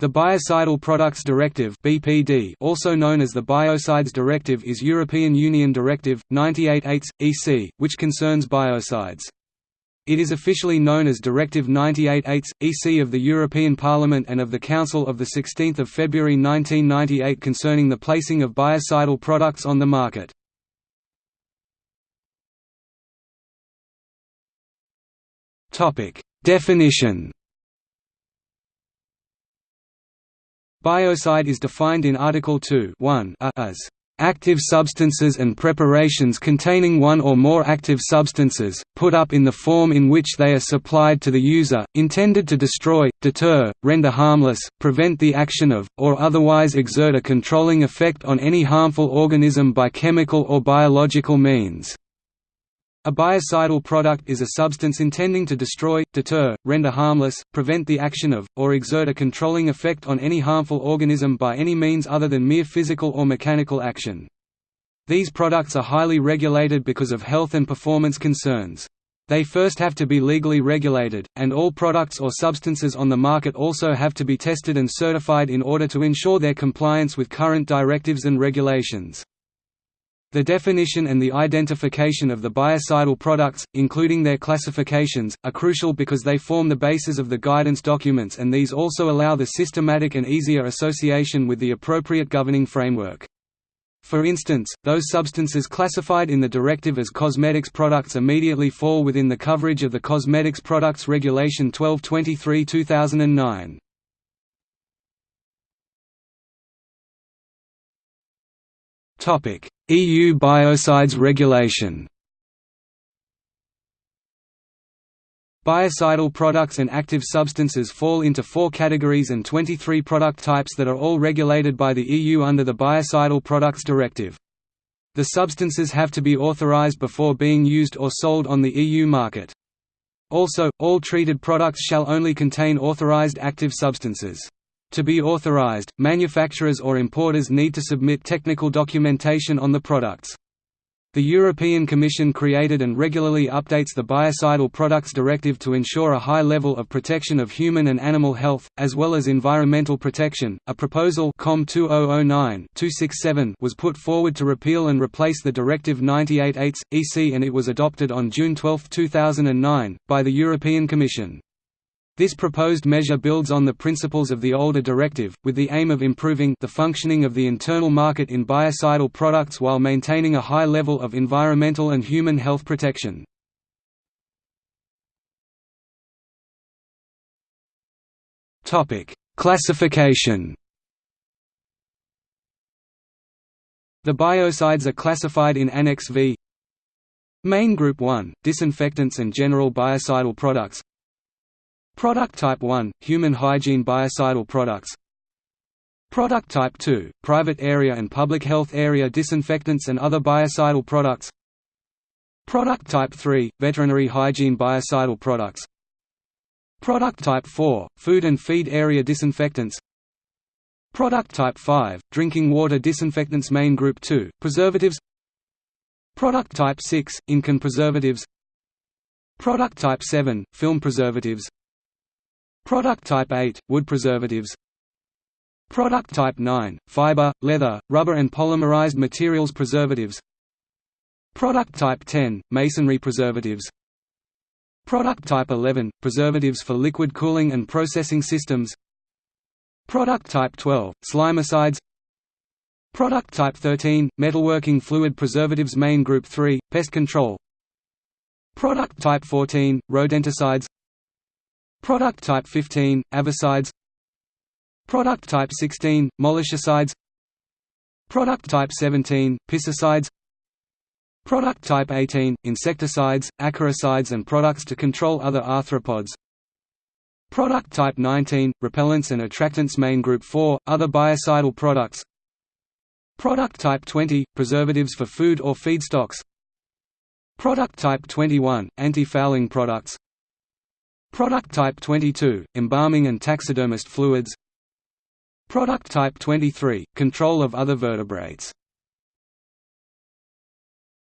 The Biocidal Products Directive (BPD), also known as the Biocides Directive, is European Union Directive 98/8/EC, which concerns biocides. It is officially known as Directive 98/8/EC of the European Parliament and of the Council of the 16th of February 1998 concerning the placing of biocidal products on the market. Topic: Definition Biocide is defined in Article 2 as active substances and preparations containing one or more active substances, put up in the form in which they are supplied to the user, intended to destroy, deter, render harmless, prevent the action of, or otherwise exert a controlling effect on any harmful organism by chemical or biological means. A biocidal product is a substance intending to destroy, deter, render harmless, prevent the action of, or exert a controlling effect on any harmful organism by any means other than mere physical or mechanical action. These products are highly regulated because of health and performance concerns. They first have to be legally regulated, and all products or substances on the market also have to be tested and certified in order to ensure their compliance with current directives and regulations. The definition and the identification of the biocidal products, including their classifications, are crucial because they form the basis of the guidance documents and these also allow the systematic and easier association with the appropriate governing framework. For instance, those substances classified in the directive as cosmetics products immediately fall within the coverage of the Cosmetics Products Regulation 1223 2009. Topic: EU Biocides Regulation. Biocidal products and active substances fall into four categories and 23 product types that are all regulated by the EU under the Biocidal Products Directive. The substances have to be authorized before being used or sold on the EU market. Also, all treated products shall only contain authorized active substances. To be authorized, manufacturers or importers need to submit technical documentation on the products. The European Commission created and regularly updates the Biocidal Products Directive to ensure a high level of protection of human and animal health, as well as environmental protection. A proposal COM 2009-267 was put forward to repeal and replace the Directive 98/8/EC, and it was adopted on June 12, 2009, by the European Commission. This proposed measure builds on the principles of the older directive, with the aim of improving the functioning of the internal market in biocidal products while maintaining a high level of environmental and human health protection. Classification. The biocides are classified in Annex V. Main Group 1, disinfectants and general biocidal products Product Type 1 – Human hygiene biocidal products. Product Type 2 – Private area and public health area disinfectants and other biocidal products. Product Type 3 – Veterinary hygiene biocidal products. Product Type 4 – Food and feed area disinfectants. Product Type 5 – Drinking water disinfectants Main Group 2 – Preservatives. Product Type 6 – In-can preservatives. Product Type 7 – Film preservatives Product Type 8 – Wood preservatives. Product Type 9 – Fiber, leather, rubber and polymerized materials preservatives. Product Type 10 – Masonry preservatives. Product Type 11 – Preservatives for liquid cooling and processing systems. Product Type 12 – Slimicides. Product Type 13 – Metalworking fluid preservatives Main Group 3 – Pest control. Product Type 14 – Rodenticides Product type 15, avicides Product type 16, molluscicides Product type 17, piscicides. Product type 18, insecticides, acaricides and products to control other arthropods. Product type 19, repellents and attractants Main Group 4, other biocidal products. Product type 20, preservatives for food or feedstocks. Product type 21, anti-fouling products Product Type 22 – Embalming and taxidermist fluids. Product Type 23 – Control of other vertebrates